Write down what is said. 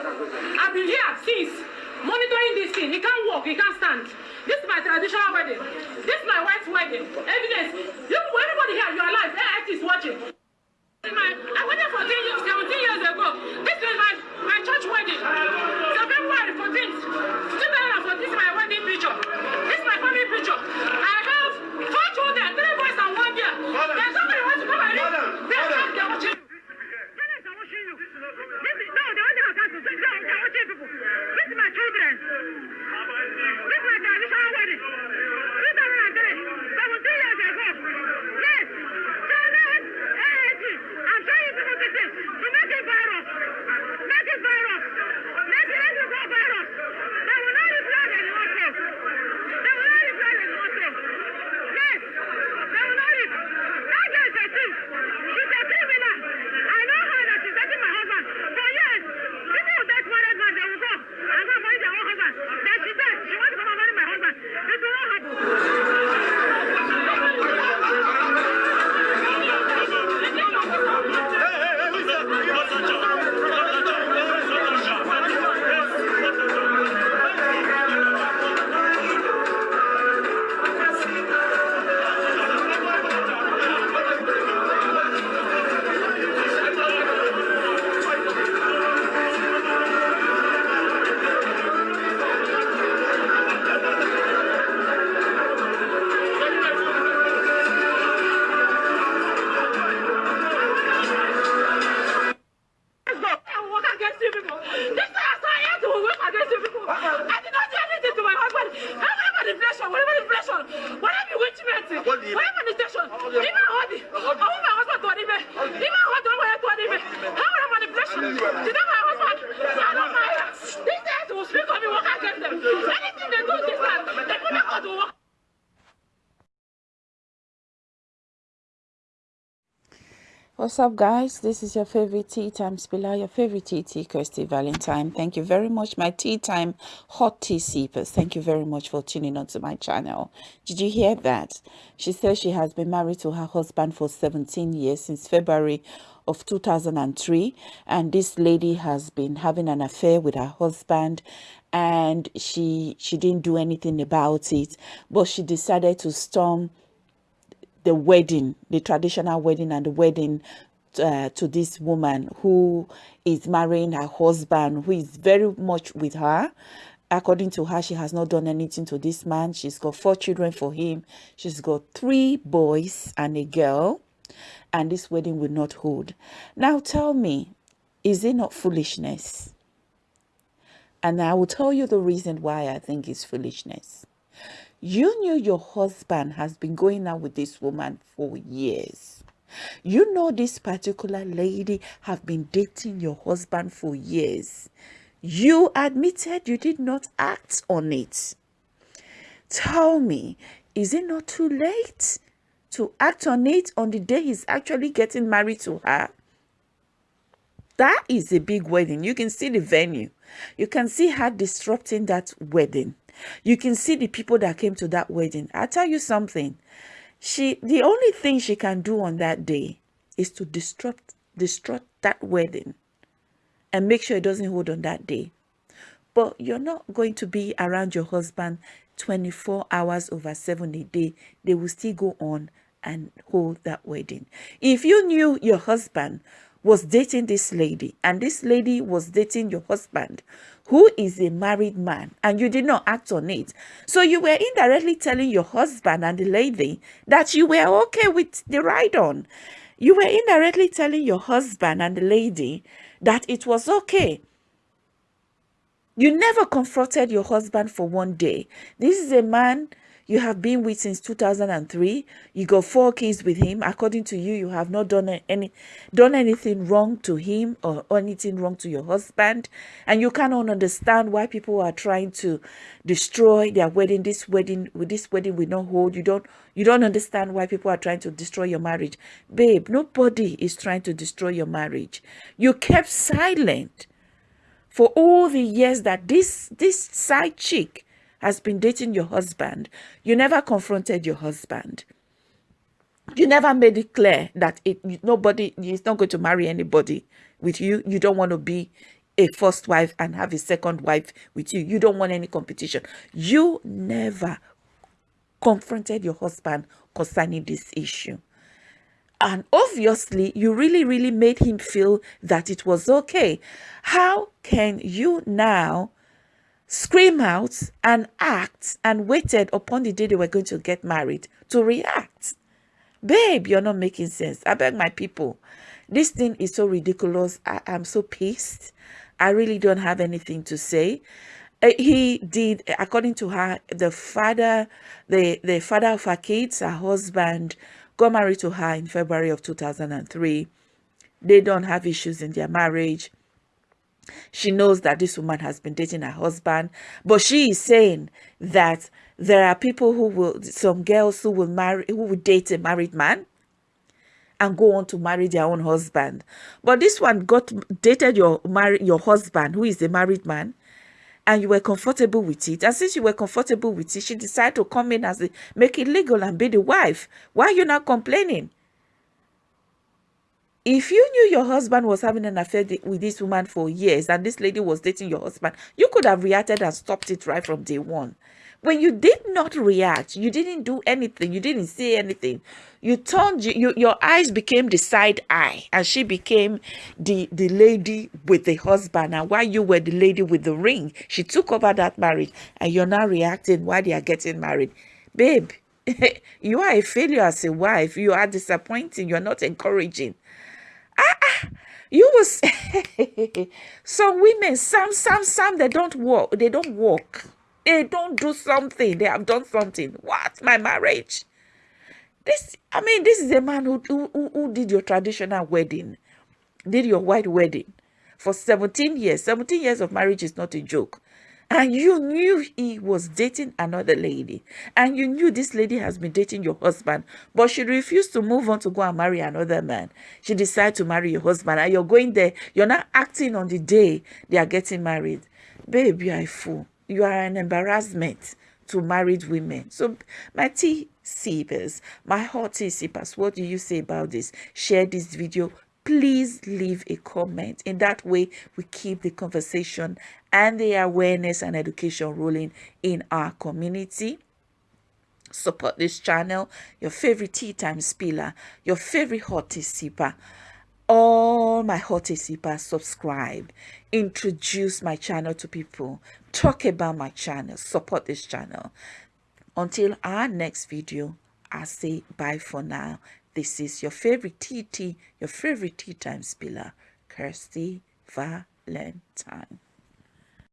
I've been here since monitoring this thing. He can't walk, he can't stand. This is my traditional wedding. This is my wife's wedding. Evidence. You, everybody here, you're alive. AIT is watching. My, I went there 14 years, 17 years ago. This is my, my church What's up, guys? This is your favorite tea time spiller, your favorite tea tea, Kirsty Valentine. Thank you very much, my tea time hot tea sippers. Thank you very much for tuning on to my channel. Did you hear that? She says she has been married to her husband for 17 years since February of 2003, and this lady has been having an affair with her husband and she she didn't do anything about it but she decided to storm the wedding, the traditional wedding and the wedding uh, to this woman who is marrying her husband, who is very much with her. According to her, she has not done anything to this man. She's got four children for him. She's got three boys and a girl. And this wedding will not hold. Now tell me, is it not foolishness? And I will tell you the reason why I think it's foolishness. You knew your husband has been going out with this woman for years. You know this particular lady have been dating your husband for years. You admitted you did not act on it. Tell me, is it not too late to act on it on the day he's actually getting married to her? That is a big wedding. You can see the venue. You can see her disrupting that wedding. You can see the people that came to that wedding. i tell you something. She the only thing she can do on that day is to disrupt disrupt that wedding and make sure it doesn't hold on that day. But you're not going to be around your husband 24 hours over 7 a day. They will still go on and hold that wedding. If you knew your husband was dating this lady and this lady was dating your husband who is a married man and you did not act on it so you were indirectly telling your husband and the lady that you were okay with the ride on you were indirectly telling your husband and the lady that it was okay you never confronted your husband for one day. This is a man you have been with since 2003 you got four kids with him. According to you you have not done any done anything wrong to him or anything wrong to your husband. And you cannot understand why people are trying to destroy their wedding. This wedding with this wedding will not hold. You don't you don't understand why people are trying to destroy your marriage. Babe nobody is trying to destroy your marriage. You kept silent for all the years that this this side chick has been dating your husband, you never confronted your husband. You never made it clear that it nobody is not going to marry anybody with you. You don't want to be a first wife and have a second wife with you. You don't want any competition. You never confronted your husband concerning this issue. And obviously, you really, really made him feel that it was okay. How can you now scream out and act and waited upon the day they were going to get married to react? Babe, you're not making sense. I beg my people. This thing is so ridiculous. I am so pissed. I really don't have anything to say. Uh, he did, according to her, the father, the, the father of her kids, her husband, got married to her in February of 2003. They don't have issues in their marriage. She knows that this woman has been dating her husband, but she is saying that there are people who will, some girls who will marry, who will date a married man and go on to marry their own husband. But this one got dated your your husband, who is a married man, and you were comfortable with it. And since you were comfortable with it, she decided to come in as a, make it legal and be the wife. Why are you not complaining? If you knew your husband was having an affair with this woman for years and this lady was dating your husband, you could have reacted and stopped it right from day one. When you did not react, you didn't do anything, you didn't say anything, you turned, you, you, your eyes became the side eye and she became the, the lady with the husband. And while you were the lady with the ring, she took over that marriage and you're now reacting while they are getting married. Babe, you are a failure as a wife. You are disappointing. You're not encouraging. Ah, ah you was some women some some some they don't walk they don't walk they don't do something. They have done something. What? My marriage? This, I mean, this is a man who, who, who did your traditional wedding, did your white wedding for 17 years. 17 years of marriage is not a joke. And you knew he was dating another lady. And you knew this lady has been dating your husband. But she refused to move on to go and marry another man. She decided to marry your husband. And you're going there. You're not acting on the day they are getting married. Are a fool you are an embarrassment to married women. So my tea sippers, my hot tea sippers, what do you say about this? Share this video. Please leave a comment. In that way, we keep the conversation and the awareness and education rolling in our community support this channel your favorite tea time spiller your favorite hot tea sipper all my hot tea sippers subscribe. Introduce my channel to people. Talk about my channel. Support this channel. Until our next video i say bye for now. This is your favorite tt your favorite tea time spiller kirsty valentine